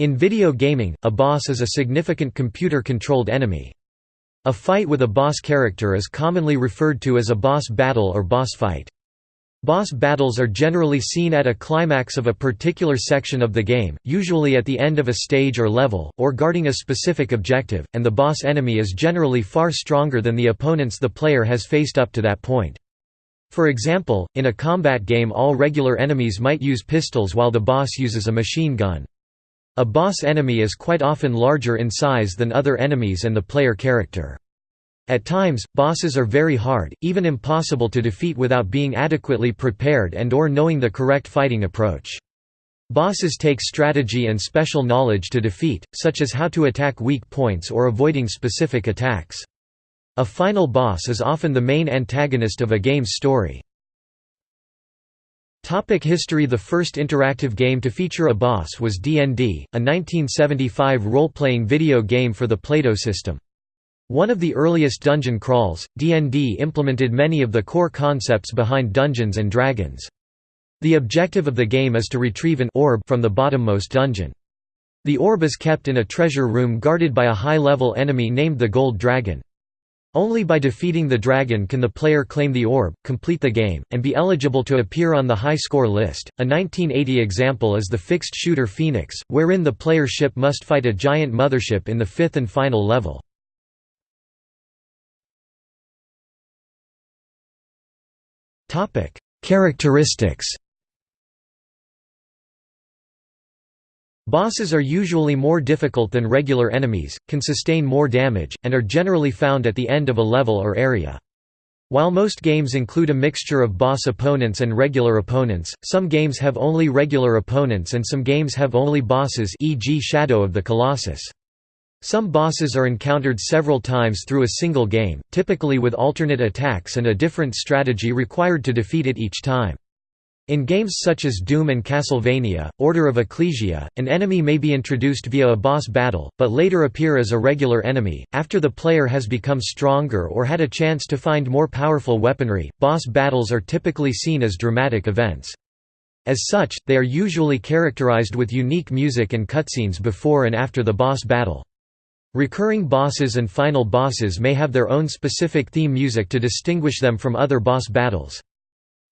In video gaming, a boss is a significant computer-controlled enemy. A fight with a boss character is commonly referred to as a boss battle or boss fight. Boss battles are generally seen at a climax of a particular section of the game, usually at the end of a stage or level, or guarding a specific objective, and the boss enemy is generally far stronger than the opponents the player has faced up to that point. For example, in a combat game all regular enemies might use pistols while the boss uses a machine gun. A boss enemy is quite often larger in size than other enemies and the player character. At times, bosses are very hard, even impossible to defeat without being adequately prepared and or knowing the correct fighting approach. Bosses take strategy and special knowledge to defeat, such as how to attack weak points or avoiding specific attacks. A final boss is often the main antagonist of a game's story. Topic history The first interactive game to feature a boss was D&D, a 1975 role-playing video game for the Plato system. One of the earliest dungeon crawls, D&D implemented many of the core concepts behind Dungeons & Dragons. The objective of the game is to retrieve an orb from the bottommost dungeon. The orb is kept in a treasure room guarded by a high-level enemy named the Gold Dragon. Only by defeating the dragon can the player claim the orb, complete the game, and be eligible to appear on the high score list. A 1980 example is the fixed shooter Phoenix, wherein the player ship must fight a giant mothership in the fifth and final level. Characteristics Bosses are usually more difficult than regular enemies, can sustain more damage, and are generally found at the end of a level or area. While most games include a mixture of boss opponents and regular opponents, some games have only regular opponents and some games have only bosses e.g. Shadow of the Colossus. Some bosses are encountered several times through a single game, typically with alternate attacks and a different strategy required to defeat it each time. In games such as Doom and Castlevania, Order of Ecclesia, an enemy may be introduced via a boss battle, but later appear as a regular enemy. After the player has become stronger or had a chance to find more powerful weaponry, boss battles are typically seen as dramatic events. As such, they are usually characterized with unique music and cutscenes before and after the boss battle. Recurring bosses and final bosses may have their own specific theme music to distinguish them from other boss battles.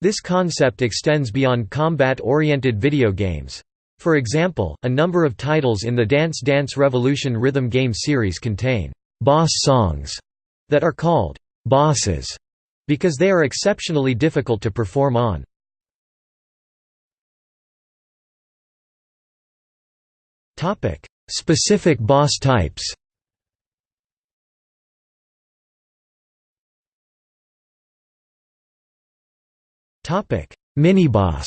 This concept extends beyond combat-oriented video games. For example, a number of titles in the Dance Dance Revolution rhythm game series contain «boss songs» that are called «bosses» because they are exceptionally difficult to perform on. Specific boss types Topic: Miniboss.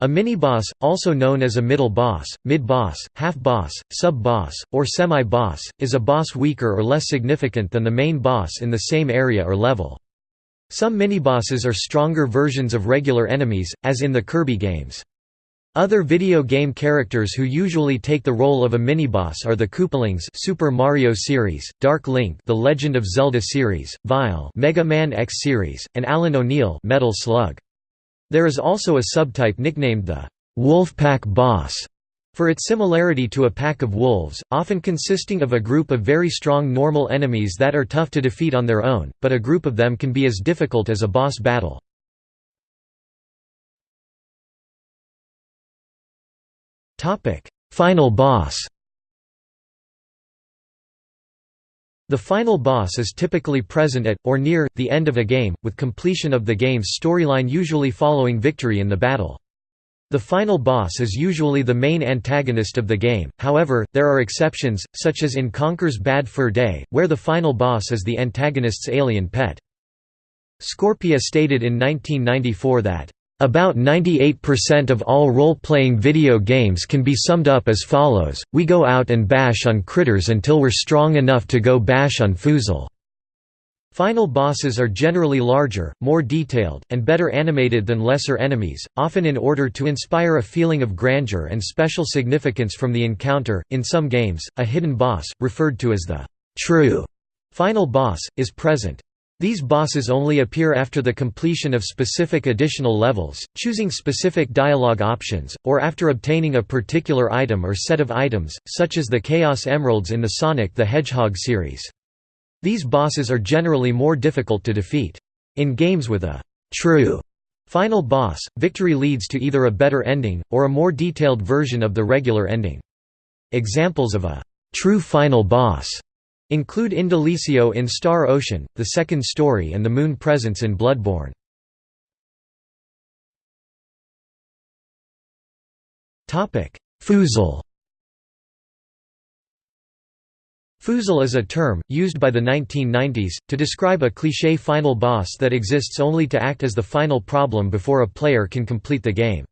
A miniboss, also known as a middle boss, mid-boss, half-boss, sub-boss, or semi-boss, is a boss weaker or less significant than the main boss in the same area or level. Some minibosses are stronger versions of regular enemies, as in the Kirby games. Other video game characters who usually take the role of a miniboss are the Koopalings Super Mario series, Dark Link The Legend of Zelda series, Vile Mega Man X series, and Allen O'Neil Metal Slug. There is also a subtype nicknamed the Wolfpack Boss for its similarity to a pack of wolves, often consisting of a group of very strong normal enemies that are tough to defeat on their own, but a group of them can be as difficult as a boss battle. Topic: Final boss. The final boss is typically present at, or near, the end of a game, with completion of the game's storyline usually following victory in the battle. The final boss is usually the main antagonist of the game, however, there are exceptions, such as in Conker's Bad Fur Day, where the final boss is the antagonist's alien pet. Scorpia stated in 1994 that about 98% of all role-playing video games can be summed up as follows, we go out and bash on critters until we're strong enough to go bash on Foozle. Final bosses are generally larger, more detailed, and better animated than lesser enemies, often in order to inspire a feeling of grandeur and special significance from the encounter. In some games, a hidden boss, referred to as the true final boss, is present. These bosses only appear after the completion of specific additional levels, choosing specific dialogue options, or after obtaining a particular item or set of items, such as the Chaos Emeralds in the Sonic the Hedgehog series. These bosses are generally more difficult to defeat. In games with a «true» final boss, victory leads to either a better ending, or a more detailed version of the regular ending. Examples of a «true final boss» Include Indalecio in Star Ocean, The Second Story and the Moon Presence in Bloodborne. Foozle Foozle is a term, used by the 1990s, to describe a cliché final boss that exists only to act as the final problem before a player can complete the game.